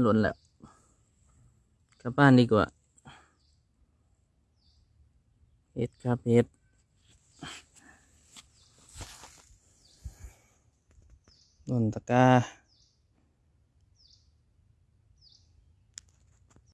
หล่นแล้วกลับบ้านดีกว่าเฮ็ดครับเฮ็ดหล่นตะกา้า